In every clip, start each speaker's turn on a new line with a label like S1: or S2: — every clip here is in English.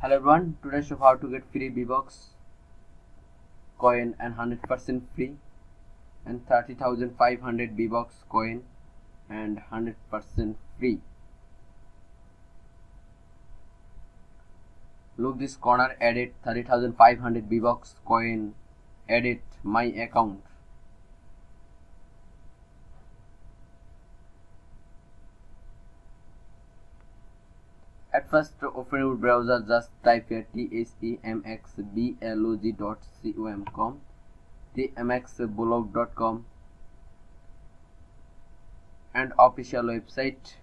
S1: Hello everyone, today show how to get free V-Bucks coin and 100% free and 30,500 V-Bucks coin and 100% free. Look this corner edit 30,500 V-Bucks coin edit my account At first open your browser just type here tsemxblog.com tmxblog.com and official website.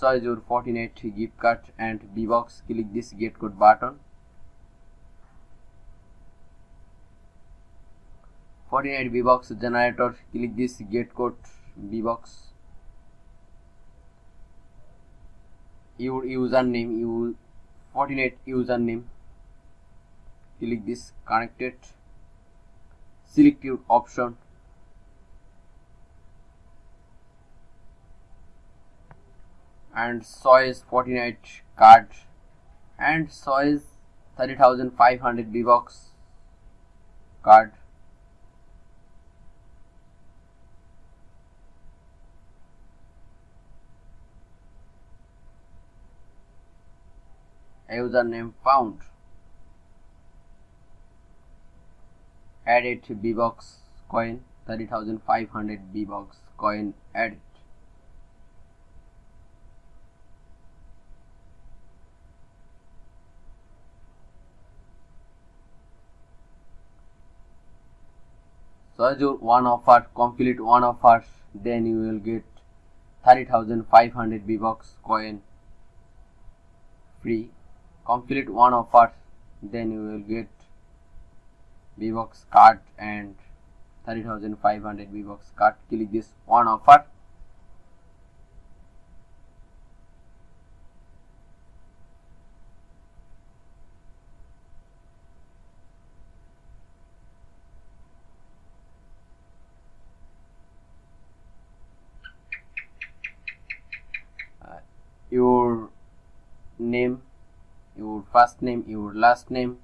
S1: Choose your Fortnite gift card and V-Bucks click this get code button. Fortnite V-Bucks generator. Click this get code V-Bucks your username you Fortnite username. Click this connected select your option. And choice Fortnite card. And choice 30500 V-Bucks card username found. Added V-Bucks coin 30500 V-Bucks coin added. So as your one offer complete one offer then you will get 30500 V-Bucks coin. Free complete one offer then you will get V-Bucks card and 30500 V-Bucks card. Click this one offer uh, your name your first name your last name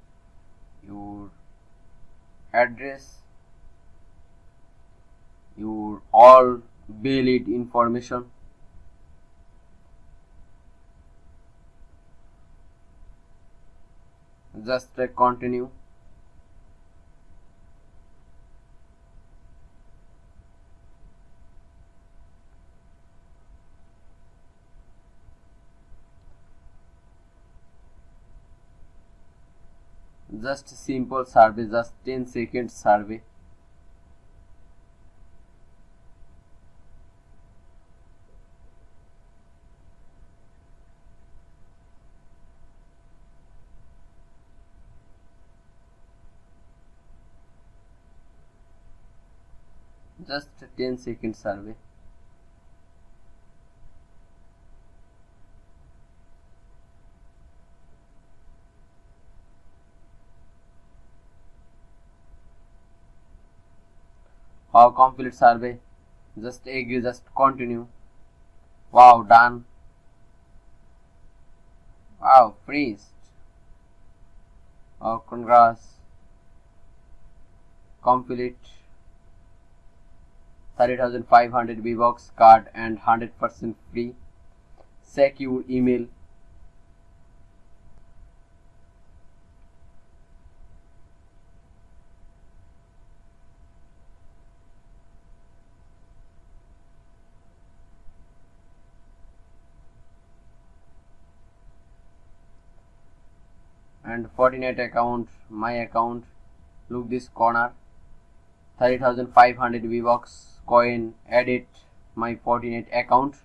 S1: your address your all valid information. Just uh, continue just simple survey just 10 seconds survey just 10 second survey Wow, complete survey. Just agree, just continue. Wow, done. Wow, freeze. Oh, congrats. Complete. 30,500 V-Bucks card and 100% free. Secure email and Fortnite account my account look this corner 30500 V-Bucks coin edit my Fortnite account